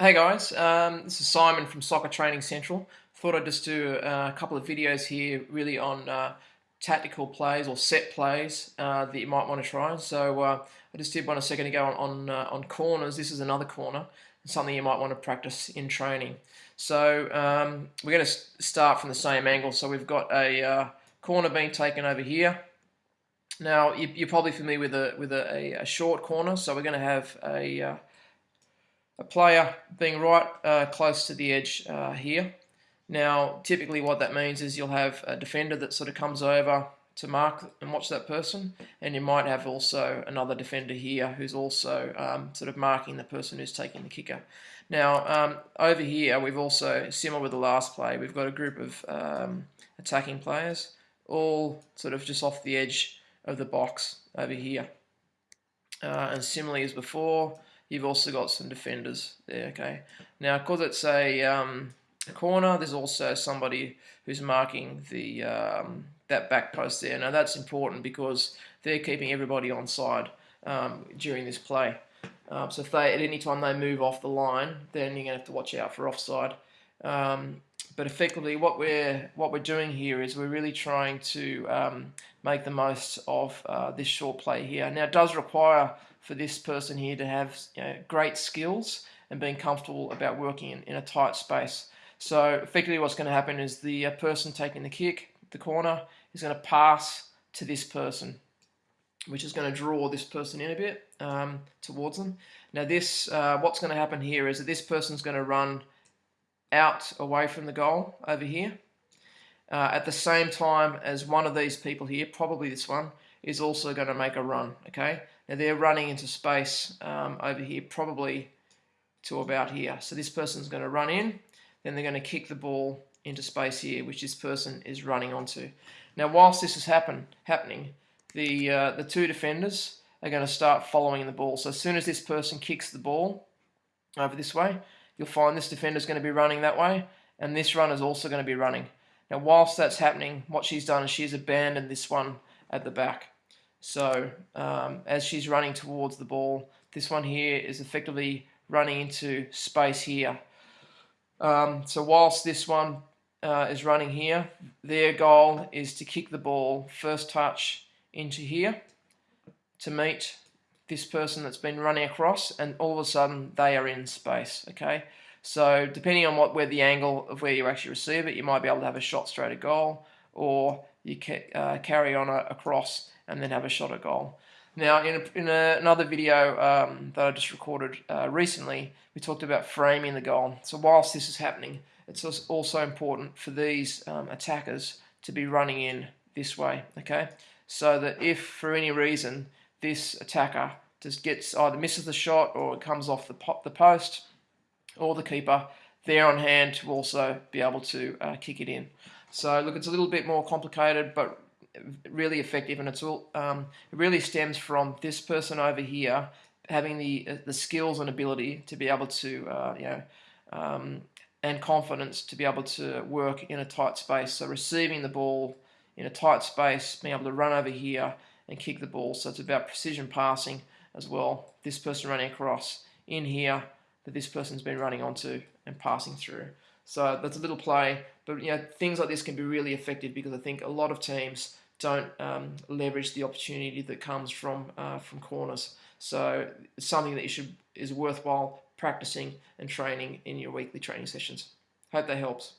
Hey guys, um, this is Simon from Soccer Training Central. Thought I'd just do uh, a couple of videos here really on uh, tactical plays or set plays uh, that you might want to try. So uh, I just did one a second ago on, on, uh, on, corners. This is another corner, something you might want to practice in training. So um, we're going to start from the same angle. So we've got a uh, corner being taken over here. Now you, are probably familiar with a with a, a, short corner, so we're going to have a a player being right uh, close to the edge uh, here. Now, typically what that means is you'll have a defender that sort of comes over to mark and watch that person, and you might have also another defender here who's also um, sort of marking the person who's taking the kicker. Now, um, over here, we've also, similar with the last play, we've got a group of um, attacking players, all sort of just off the edge of the box over here. Uh, and similarly as before, You've also got some defenders there, okay? Now, because it's a, um, corner, there's also somebody who's marking the um, that back post there. Now, that's important because they're keeping everybody on side um, during this play. Um, so if they, at any time they move off the line, then you're going to have to watch out for offside. Um, but effectively, what we're what we're doing here is we're really trying to um, make the most of uh, this short play here. Now, it does require for this person here to have you know, great skills and being comfortable about working in, in a tight space. So effectively what's going to happen is the uh, person taking the kick, the corner, is going to pass to this person, which is going to draw this person in a bit um, towards them. Now this, uh, what's going to happen here is that this person's going to run out away from the goal over here. Uh, at the same time as one of these people here, probably this one, is also going to make a run, okay? Now they're running into space um, over here, probably to about here. So this person's going to run in, then they're going to kick the ball into space here, which this person is running onto. Now whilst this is happen, happening, the, uh, the two defenders are going to start following the ball. So as soon as this person kicks the ball over this way, you'll find this defender is going to be running that way, and this runner is also going to be running. Now whilst that's happening, what she's done is she's abandoned this one at the back. So um, as she's running towards the ball, this one here is effectively running into space here. Um, so whilst this one uh, is running here, their goal is to kick the ball first touch into here to meet this person that's been running across and all of a sudden they are in space okay so depending on what where the angle of where you actually receive it you might be able to have a shot straight at goal or you ca uh, carry on across and then have a shot at goal. Now, in, a, in a, another video um, that I just recorded uh, recently, we talked about framing the goal. So whilst this is happening, it's also important for these um, attackers to be running in this way, okay? So that if, for any reason, this attacker just gets either misses the shot or it comes off the, the post or the keeper, they're on hand to also be able to uh, kick it in. So look, it's a little bit more complicated, but really effective, and it's all um, it really stems from this person over here having the uh, the skills and ability to be able to uh, you know um, and confidence to be able to work in a tight space. So receiving the ball in a tight space, being able to run over here and kick the ball. So it's about precision passing as well. This person running across in here that this person's been running onto and passing through. So that's a little play, but you know things like this can be really effective because I think a lot of teams don't um, leverage the opportunity that comes from uh, from corners. So it's something that you should is worthwhile practicing and training in your weekly training sessions. Hope that helps.